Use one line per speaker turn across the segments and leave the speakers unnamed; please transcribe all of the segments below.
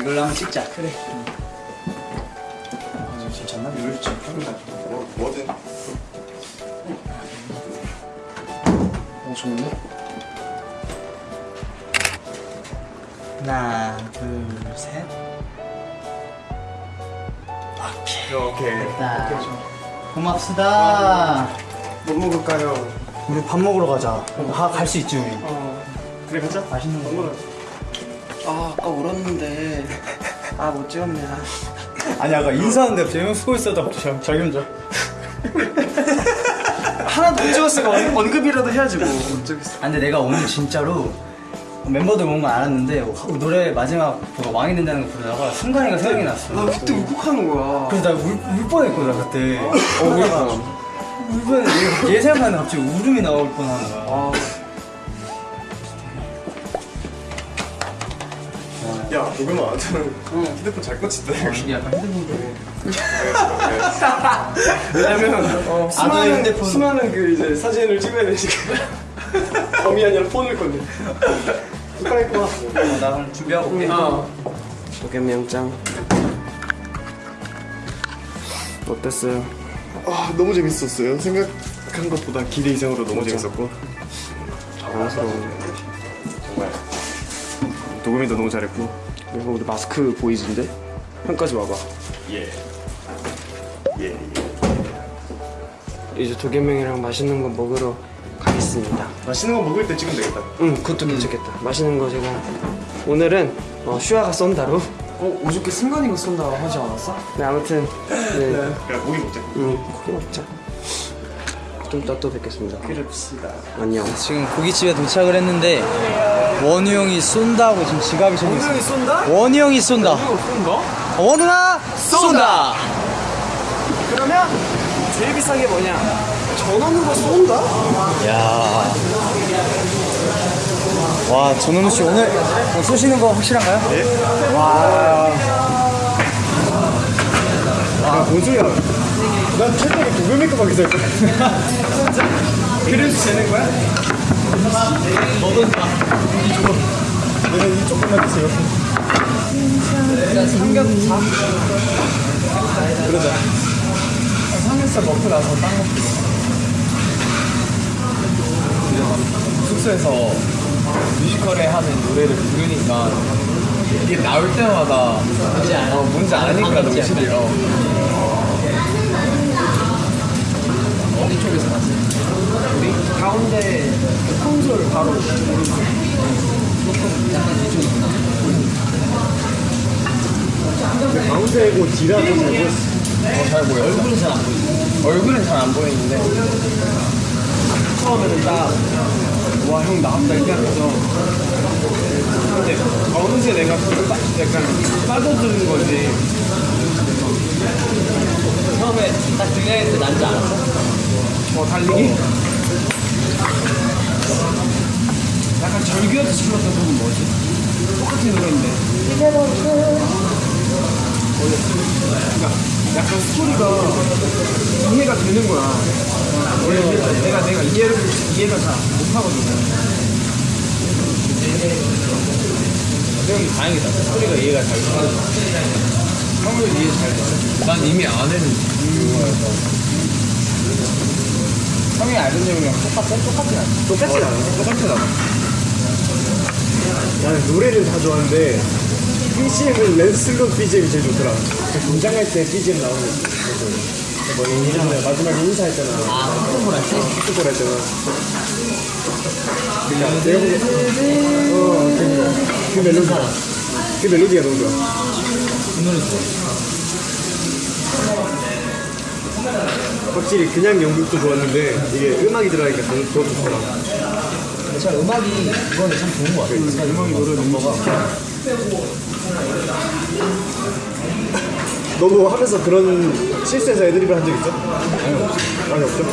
이걸로 한번 찍자.
그래.
아, 괜찮나? 좀 펴볼까?
뭐, 뭐든.
어, 좋은데? 하나, 둘, 셋.
이렇게.
됐다. 고맙습니다.
뭐 먹을까요?
우리 밥 먹으러 가자. 갈수 있지, 우리.
어. 그래, 가자.
맛있는 거.
먹으러.
아 아까 울었는데 아 못 찍었네 아.
아니, 아까 인사하는데 형 쓰고 있었다. 갑자기 자기 혼자.
하나도 못 찍었으니까 언- 언급이라도 해야지 뭐 어쩌겠어
아, 근데 내가 오늘 진짜로 멤버들 온거 알았는데 노래 마지막 그거 왕이 된다는 거 부르다가 순간이가 생각이 났어.
나 그때 울컥하는 거야
그래서 나 울, 울 뻔했거든 그때. 어, 울, 울 뻔했는데 얘 생각하는데 갑자기 울음이 나올 뻔하는 거야.
아
야, 도겸아, 저는 휴대폰 잘 꽂힌다.
이게 약간 핸드폰
왜냐면, 어,
아,
수많은,
너 핸드폰.
수많은 그 이제 사진을 찍어야 되니까. 범이 아니라 폰을 건네. 숟가락구나.
어, 나 준비하고 올게.
어.
도겸이 영장 어땠어요?
아, 너무 재밌었어요. 생각한 것보다 기대 이상으로 너무 재밌었고.
당황스러워
정말. 도겸이도 너무 잘했고.
이거 우리 마스크 보이즈인데? 형까지 와봐
예. 예.
이제 도겸이 형이랑 맛있는 거 먹으러 가겠습니다
맛있는 거 먹을 때 찍으면 되겠다.
응 그것도 괜찮겠다 맛있는 거 제가 오늘은 어, 슈아가 쏜다로
어, 어저께 승관이가 쏜다 하지 않았어?
네 아무튼 네,
그냥 고기 먹자.
응 고기 먹자 좀 이따 또 뵙겠습니다
그럽시다.
안녕
지금 고깃집에 도착을 했는데 원우 형이 쏜다고 지금 지갑이 적혀 있어.
형이 쏜다?
원우 형이 쏜다.
쏜다?
원우나 쏜다.
그러면 제일 비싼 게 뭐냐 전원으로 쏜다?
야. 와, 전원우 씨 오늘 어, 쏘시는 거 확실한가요? 네. 와.
아, 뭔 소리야. 난 채팅에 도겸이 거밖에 써 있어.
그래도 되는 거야? 뭐든다.
내가 이쪽만.
일단 삼겹살.
그러자.
삼겹살 먹고 나서 빵 먹기. 숙소에서 뮤지컬에 하는 노래를 부르니까 이게 나올 때마다 어, 뭔지 아니까 너무 싫어요. 가운데 그 콘솔 바로
가운데 고 뒤라고 잘 보였어.
어, 잘 보여. 얼굴은 잘 안 보이지. 얼굴은 잘 안 보이는데 처음에는 딱와형 나왔다 이렇게 하면서 근데 어느새 내가 그 빠, 약간 빠져드는 거지.
처음에 딱 등장했을 때 난지 알았어?
어 달리기. 약간 절규하듯이 불렀던 곡은 뭐지? 똑같은 노래인데. 그러니까 약간 스토리가 이해가 되는 거야. 원래 내가 내가 이해를 이해가 잘 못하거든. 형이 다행이다. 스토리가 이해가 잘 돼. 형을 이해 잘 돼. 난 이미 아는 거여서. 형이 알던 내용이랑 똑같아? 똑같진 않아.
똑같진 않아.
똑같진 않아.
나는 노래를 다 좋아하는데 BGM은 랜슬롯 BGM이 제일 좋더라. 그 등장할 때 BGM 나오는 거. 뭐 예전에 마지막에 인사했잖아.
아, 콧볼 할 때?
축구볼 할 때는. 그러니까 내가 보기엔 어, 그, 그 멜로디. 그 멜로디가 너무 좋아.
이 노래 좋아.
확실히 그냥 연극도 좋았는데 이게 음악이 들어가니까 더, 더 좋더라.
진짜 음악이 이번에 참 좋은 것 같아.
음악이 노래 넘버가. 너도 하면서 그런 실수해서 애드립을 한 적 있어? 아니 없어. 아니 없죠?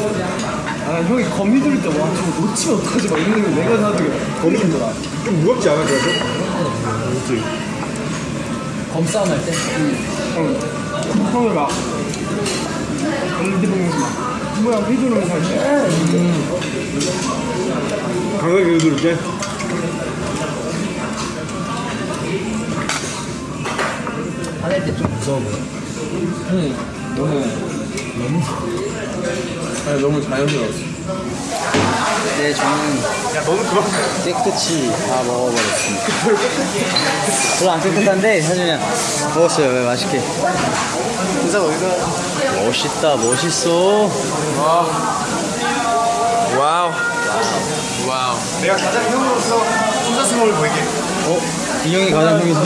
아, 형이 거미 들을 때, 와, 저거 놓치면 어떡하지? 막 이러는 거 내가 나도
거미 힘들어. 좀 무겁지 않아 그래서? 그렇지.
검싸움 할 때?
형, 형이 막, 핸드폰에서 막, 뭐야, 휘두르면서 할 때.
강하게 누를게.
무서워 보여.
너무 너무 아니 너무 자연스러웠어.
네, 저는
야 너는 그만.
깨끗이 다 먹어버렸습니다. 별로 안 깨끗한데 사실 먹었어요. 왜 맛있게.
진짜 어디서?
멋있다, 멋있어.
와우. 와우. 내가 가장 형으로서 혼자스러움을 보이게.
어? 인형이 가장 형이서.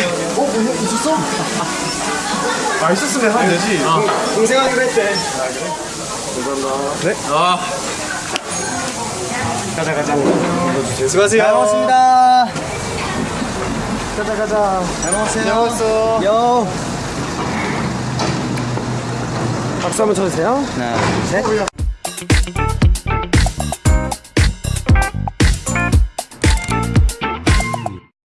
아 있었으면 하면 되지.
동생 하기로 했대.
아. 가자 가자.
수고하세요.
잘 먹었습니다.
가자 가자.
잘 먹었어요.
잘 먹었어.
요.
박수 한번 쳐주세요.
하나, 둘, 셋.